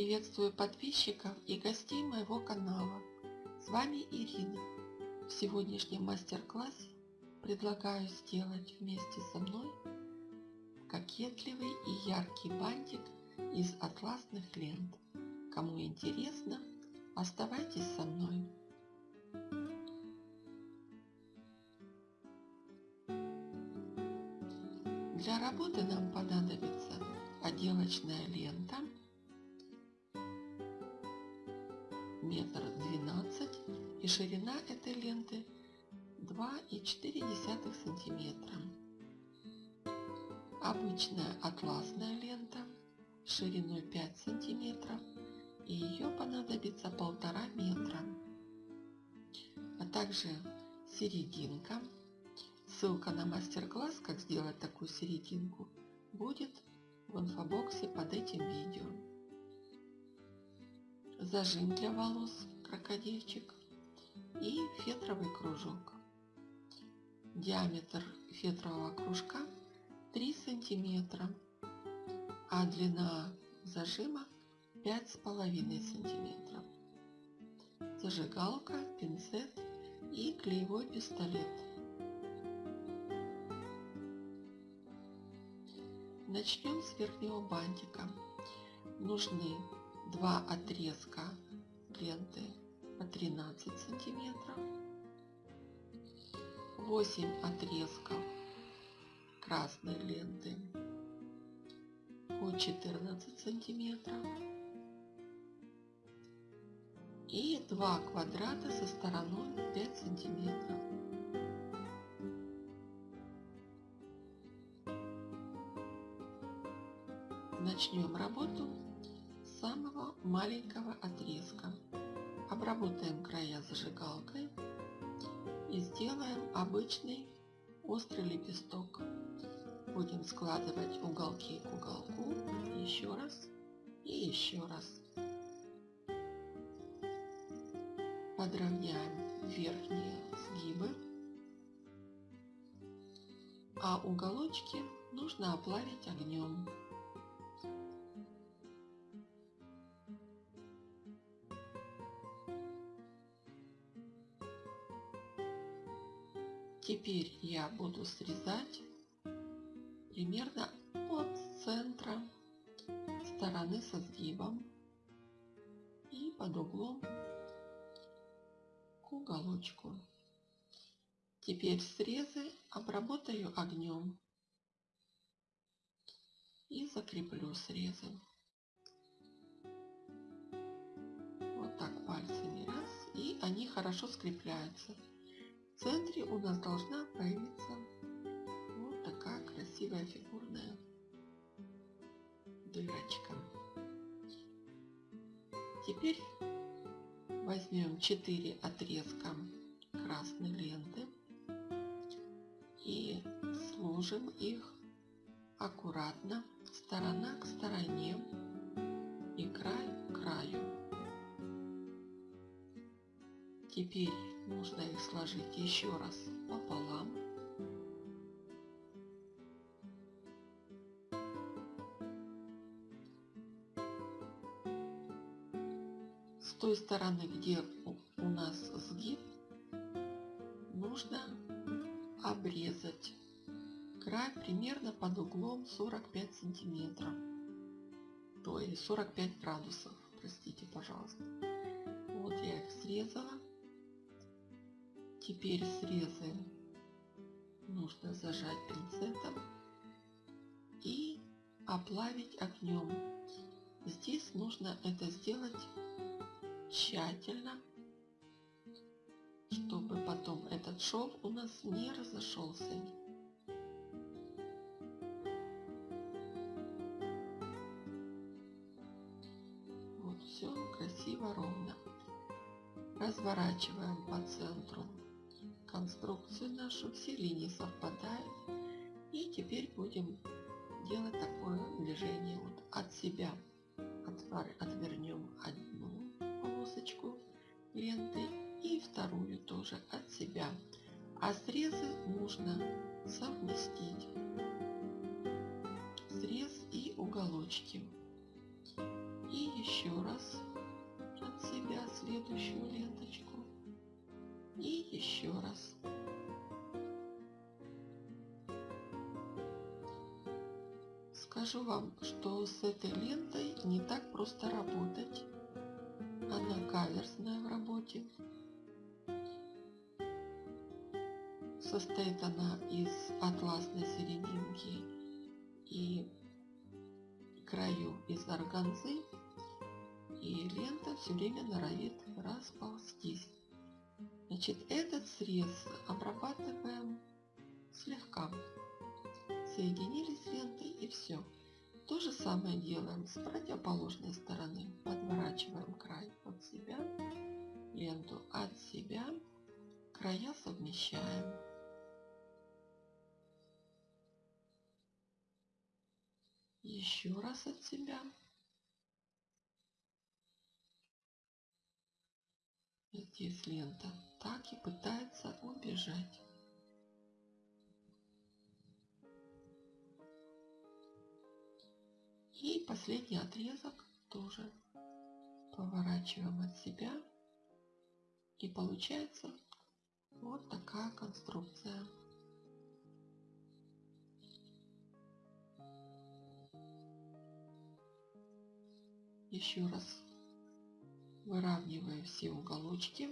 Приветствую подписчиков и гостей моего канала. С вами Ирина. В сегодняшнем мастер-классе предлагаю сделать вместе со мной кокетливый и яркий бантик из атласных лент. Кому интересно, оставайтесь со мной. Для работы нам понадобится отделочная лента метр двенадцать и ширина этой ленты 2,4 сантиметра. Обычная атласная лента шириной 5 сантиметров и ее понадобится полтора метра. А также серединка. Ссылка на мастер-класс, как сделать такую серединку, будет в инфобоксе под этим видео зажим для волос крокодильчик и фетровый кружок. Диаметр фетрового кружка 3 сантиметра, а длина зажима 5,5 сантиметров. Зажигалка, пинцет и клеевой пистолет. Начнем с верхнего бантика. Нужны два отрезка ленты по 13 сантиметров, 8 отрезков красной ленты по 14 сантиметров и 2 квадрата со стороной 5 сантиметров. Начнем работу маленького отрезка. Обработаем края зажигалкой и сделаем обычный острый лепесток. Будем складывать уголки к уголку еще раз и еще раз. Подровняем верхние сгибы, а уголочки нужно оплавить огнем. Теперь я буду срезать примерно от центра стороны со сгибом и под углом к уголочку. Теперь срезы обработаю огнем и закреплю срезы. Вот так пальцами раз и они хорошо скрепляются. В центре у нас должна появиться вот такая красивая фигурная дырочка. Теперь возьмем 4 отрезка красной ленты и сложим их аккуратно сторона к стороне и край к краю. Теперь нужно их сложить еще раз пополам. С той стороны, где у нас сгиб, нужно обрезать край примерно под углом 45 сантиметров, то есть 45 градусов, простите, пожалуйста. Вот я их срезала. Теперь срезы нужно зажать пинцетом и оплавить огнем. Здесь нужно это сделать тщательно, чтобы потом этот шов у нас не разошелся. Вот все красиво ровно. Разворачиваем по центру конструкцию нашу, все линии совпадают. И теперь будем делать такое движение вот от себя. Отвернем одну полосочку ленты и вторую тоже от себя. А срезы нужно совместить. Срез и уголочки. И еще раз от себя следующую ленточку и еще раз. Скажу вам, что с этой лентой не так просто работать. Она каверсная в работе. Состоит она из атласной серединки и краю из органзы. И лента все время норовит расползтись. Значит, этот срез обрабатываем слегка. Соединили с лентой и все. То же самое делаем с противоположной стороны. Подворачиваем край от себя, ленту от себя, края совмещаем. Еще раз от себя. Здесь лента так и пытается убежать. И последний отрезок тоже поворачиваем от себя. И получается вот такая конструкция. Еще раз выравниваю все уголочки,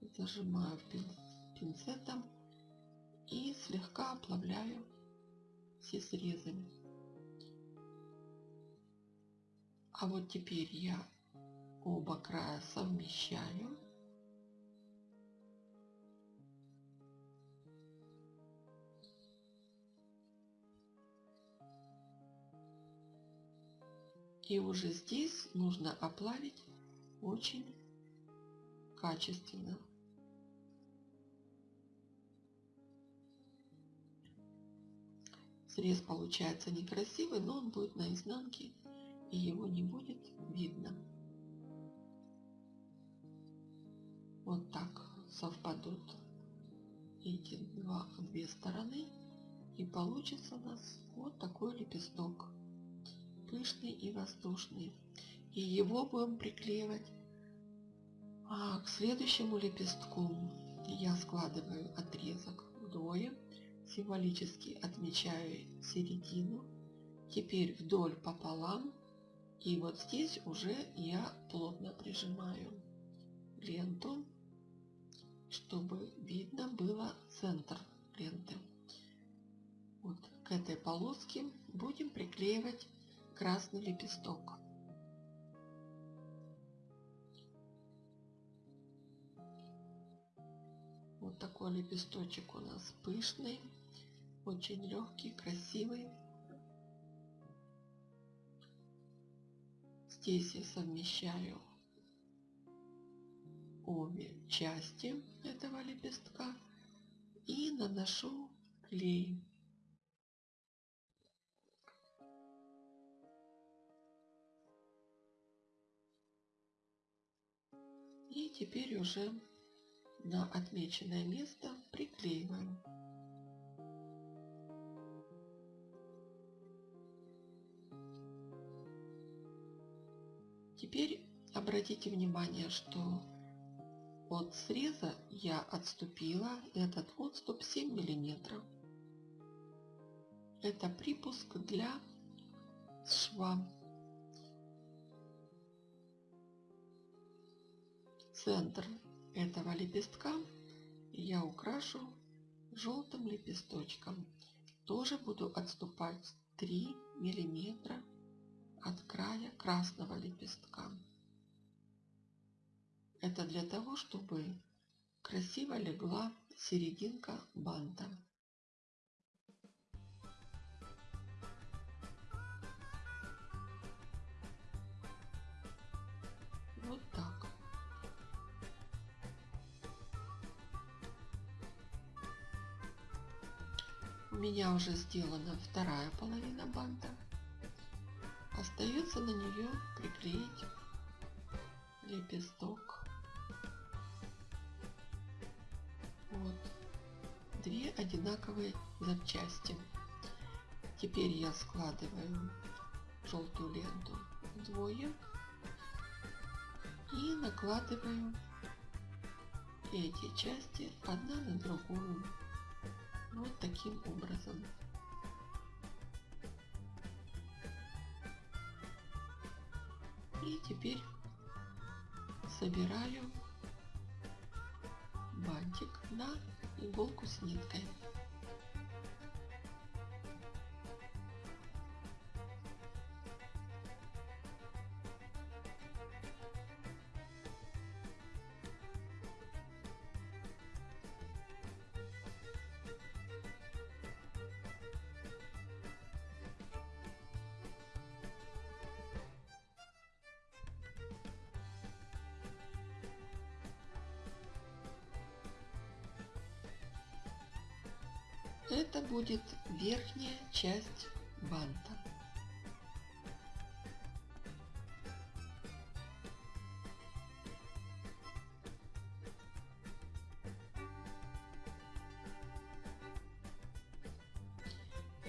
зажимаю пинцетом и слегка оплавляю все срезы. А вот теперь я оба края совмещаю. И уже здесь нужно оплавить очень качественно. Срез получается некрасивый, но он будет на изнанке и его не будет видно. Вот так совпадут эти два, две стороны и получится у нас вот такой лепесток пышный и воздушный и его будем приклеивать а к следующему лепестку я складываю отрезок вдвое символически отмечаю середину теперь вдоль пополам и вот здесь уже я плотно прижимаю ленту, чтобы видно было центр ленты. Вот к этой полоске будем приклеивать красный лепесток. Такой лепесточек у нас пышный, очень легкий, красивый. Здесь я совмещаю обе части этого лепестка и наношу клей. И теперь уже на отмеченное место приклеиваем. Теперь обратите внимание, что от среза я отступила этот отступ 7 миллиметров. Это припуск для шва. Центр этого лепестка я украшу желтым лепесточком. Тоже буду отступать 3 миллиметра от края красного лепестка. Это для того, чтобы красиво легла серединка банта. У меня уже сделана вторая половина банта. Остается на нее приклеить лепесток. Вот. Две одинаковые запчасти. Теперь я складываю желтую ленту вдвое и накладываю эти части одна на другую вот таким образом. И теперь собираю бантик на иголку с ниткой. Это будет верхняя часть банта.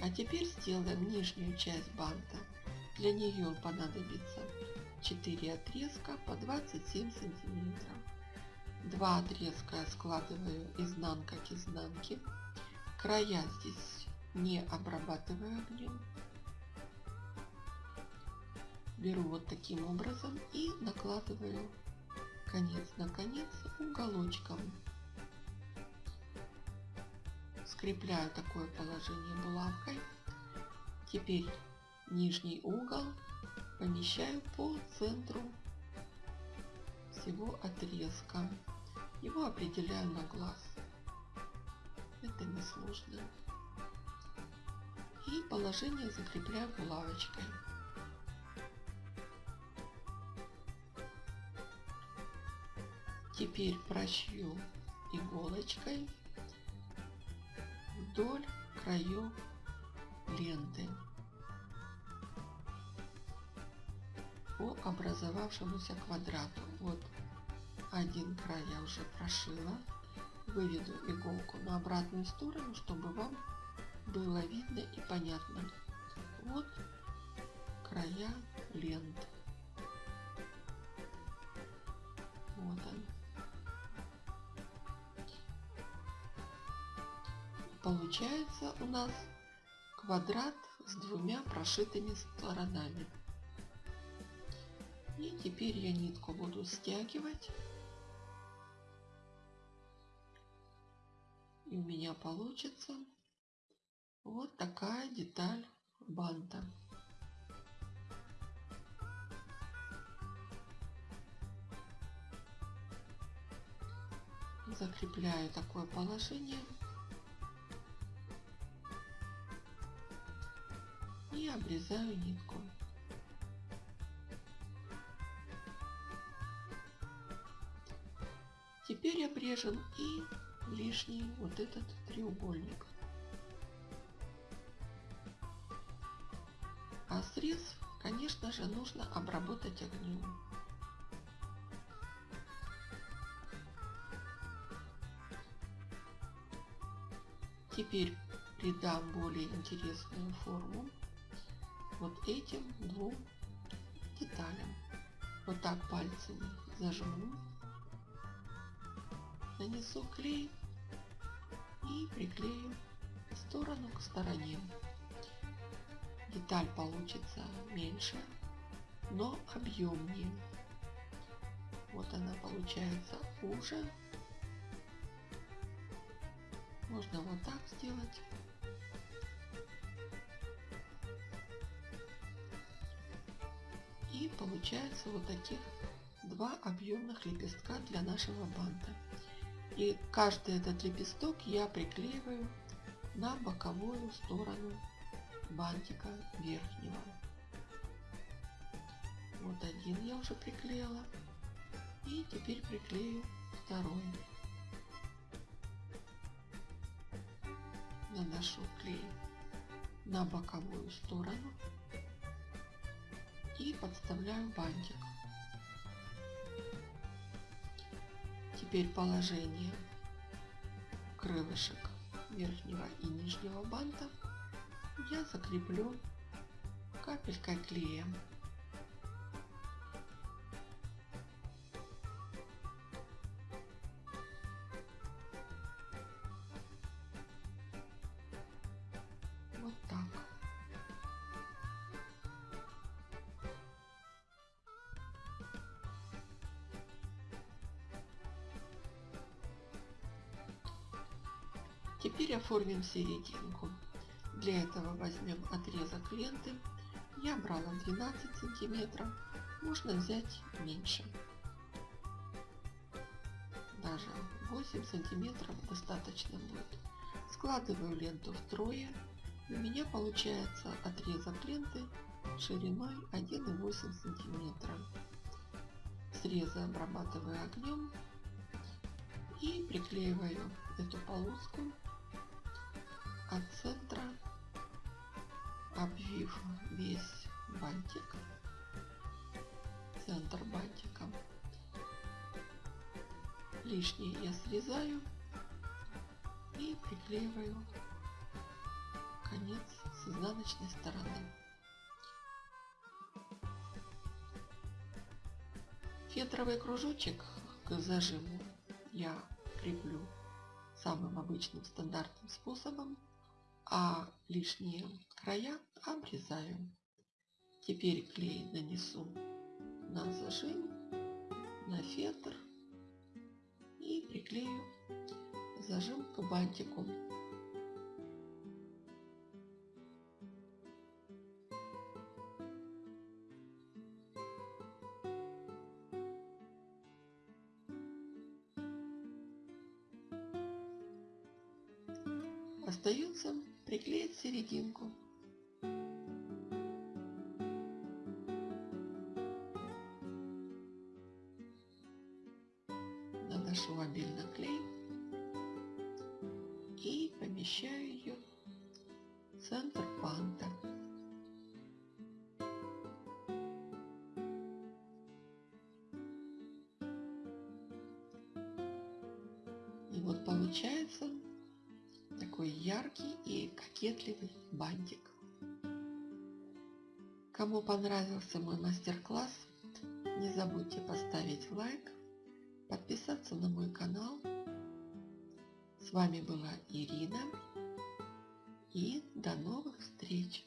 А теперь сделаем нижнюю часть банта. Для нее понадобится 4 отрезка по 27 сантиметров. Два отрезка я складываю изнанка к изнанке края здесь не обрабатываю огнем. Беру вот таким образом и накладываю конец на конец уголочком. Скрепляю такое положение булавкой. Теперь нижний угол помещаю по центру всего отрезка. Его определяю на глаз это несложно. И положение закрепляю булавочкой. Теперь прощу иголочкой вдоль краев ленты по образовавшемуся квадрату. Вот один край я уже прошила выведу иголку на обратную сторону, чтобы вам было видно и понятно. Вот края лент. Вот он. Получается у нас квадрат с двумя прошитыми сторонами. И теперь я нитку буду стягивать получится вот такая деталь банта. Закрепляю такое положение. И обрезаю нитку. Теперь обрежем и лишний вот этот треугольник. А срез, конечно же, нужно обработать огнем. Теперь придам более интересную форму вот этим двум деталям. Вот так пальцами зажму, нанесу клей и приклею сторону к стороне. Деталь получится меньше, но объемнее. Вот она получается уже. Можно вот так сделать. И получается вот таких два объемных лепестка для нашего банта. И каждый этот лепесток я приклеиваю на боковую сторону бантика верхнего. Вот один я уже приклеила. И теперь приклею второй. Наношу клей на боковую сторону и подставляю бантик. Теперь положение крылышек верхнего и нижнего банта я закреплю капелькой клея. Теперь оформим серединку. Для этого возьмем отрезок ленты. Я брала 12 сантиметров, можно взять меньше. Даже 8 сантиметров достаточно будет. Складываю ленту втрое. У меня получается отрезок ленты шириной 1,8 сантиметра. Срезы обрабатываю огнем и приклеиваю эту полоску от центра, обвив весь бантик, центр бантика. Лишнее я срезаю и приклеиваю конец с изнаночной стороны. Фетровый кружочек к зажиму я креплю самым обычным стандартным способом, а лишние края обрезаю. Теперь клей нанесу на зажим, на фетр и приклею зажим к бантику. Серединку. Наношу обильно клей и помещаю ее в центр банта. Кокетливый бантик. Кому понравился мой мастер-класс, не забудьте поставить лайк, подписаться на мой канал. С вами была Ирина и до новых встреч!